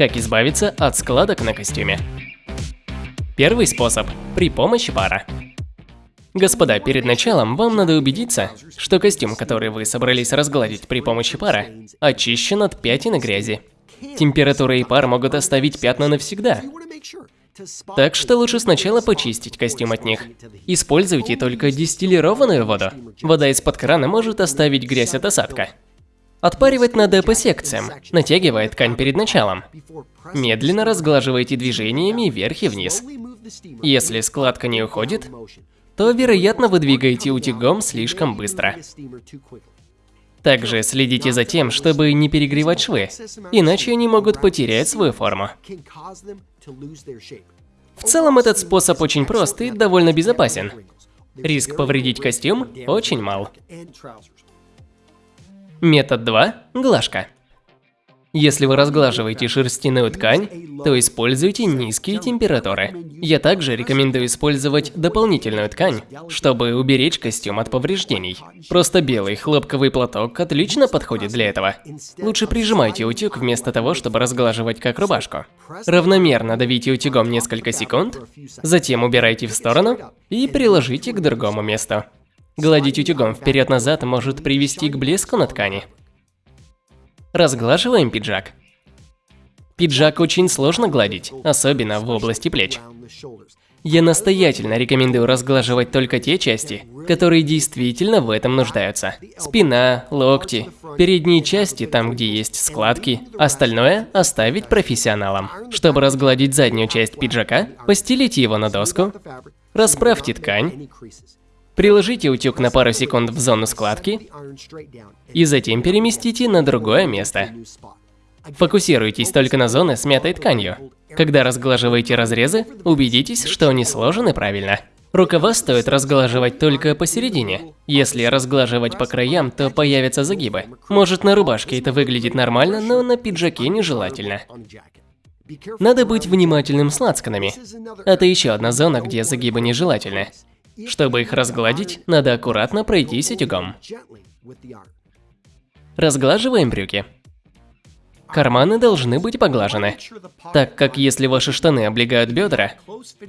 Как избавиться от складок на костюме? Первый способ – при помощи пара. Господа, перед началом вам надо убедиться, что костюм, который вы собрались разгладить при помощи пара, очищен от пятен и грязи. Температура и пар могут оставить пятна навсегда. Так что лучше сначала почистить костюм от них. Используйте только дистиллированную воду. Вода из-под крана может оставить грязь от осадка. Отпаривать надо по секциям, натягивая ткань перед началом. Медленно разглаживайте движениями вверх и вниз. Если складка не уходит, то, вероятно, вы двигаете утюгом слишком быстро. Также следите за тем, чтобы не перегревать швы, иначе они могут потерять свою форму. В целом этот способ очень прост и довольно безопасен. Риск повредить костюм очень мал. Метод 2. Глажка. Если вы разглаживаете шерстяную ткань, то используйте низкие температуры. Я также рекомендую использовать дополнительную ткань, чтобы уберечь костюм от повреждений. Просто белый хлопковый платок отлично подходит для этого. Лучше прижимайте утюг вместо того, чтобы разглаживать как рубашку. Равномерно давите утюгом несколько секунд, затем убирайте в сторону и приложите к другому месту. Гладить утюгом вперед-назад может привести к блеску на ткани. Разглаживаем пиджак. Пиджак очень сложно гладить, особенно в области плеч. Я настоятельно рекомендую разглаживать только те части, которые действительно в этом нуждаются. Спина, локти, передние части, там где есть складки, остальное оставить профессионалам. Чтобы разгладить заднюю часть пиджака, постелите его на доску, расправьте ткань, Приложите утюг на пару секунд в зону складки и затем переместите на другое место. Фокусируйтесь только на зоны с мятой тканью. Когда разглаживаете разрезы, убедитесь, что они сложены правильно. Рукава стоит разглаживать только посередине. Если разглаживать по краям, то появятся загибы. Может на рубашке это выглядит нормально, но на пиджаке нежелательно. Надо быть внимательным с лацканами. Это еще одна зона, где загибы нежелательны. Чтобы их разгладить, надо аккуратно пройтись утюгом. Разглаживаем брюки. Карманы должны быть поглажены, так как если ваши штаны облегают бедра,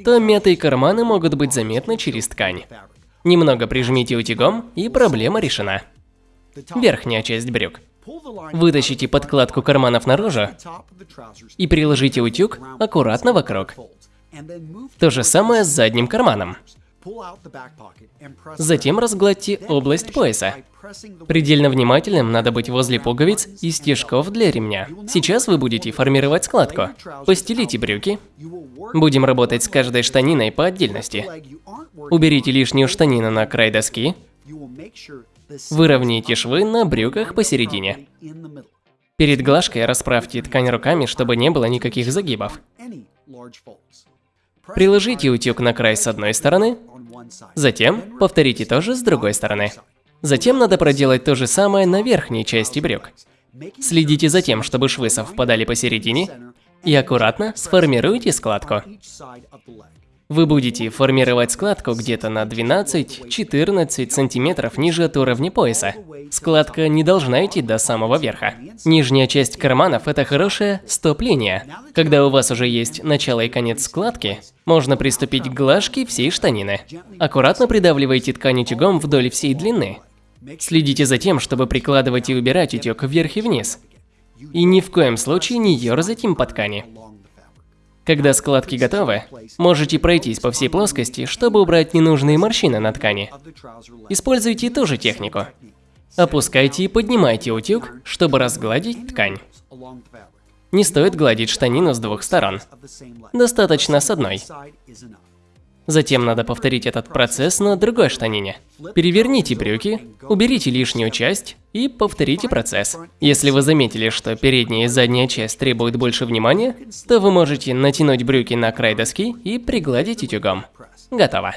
то мятые карманы могут быть заметны через ткань. Немного прижмите утюгом, и проблема решена. Верхняя часть брюк. Вытащите подкладку карманов наружу и приложите утюг аккуратно вокруг. То же самое с задним карманом. Затем разгладьте область пояса. Предельно внимательным надо быть возле пуговиц и стежков для ремня. Сейчас вы будете формировать складку. Постелите брюки. Будем работать с каждой штаниной по отдельности. Уберите лишнюю штанину на край доски. Выровняйте швы на брюках посередине. Перед глажкой расправьте ткань руками, чтобы не было никаких загибов. Приложите утюг на край с одной стороны, затем повторите то же с другой стороны. Затем надо проделать то же самое на верхней части брюк. Следите за тем, чтобы швы совпадали посередине, и аккуратно сформируйте складку. Вы будете формировать складку где-то на 12-14 сантиметров ниже от уровня пояса. Складка не должна идти до самого верха. Нижняя часть карманов – это хорошее стоп-линия. Когда у вас уже есть начало и конец складки, можно приступить к глажке всей штанины. Аккуратно придавливайте ткань утюгом вдоль всей длины. Следите за тем, чтобы прикладывать и убирать утюг вверх и вниз. И ни в коем случае не ерзать им по ткани. Когда складки готовы, можете пройтись по всей плоскости, чтобы убрать ненужные морщины на ткани. Используйте ту же технику. Опускайте и поднимайте утюг, чтобы разгладить ткань. Не стоит гладить штанину с двух сторон. Достаточно с одной. Затем надо повторить этот процесс на другой штанине. Переверните брюки, уберите лишнюю часть и повторите процесс. Если вы заметили, что передняя и задняя часть требуют больше внимания, то вы можете натянуть брюки на край доски и пригладить утюгом. Готово.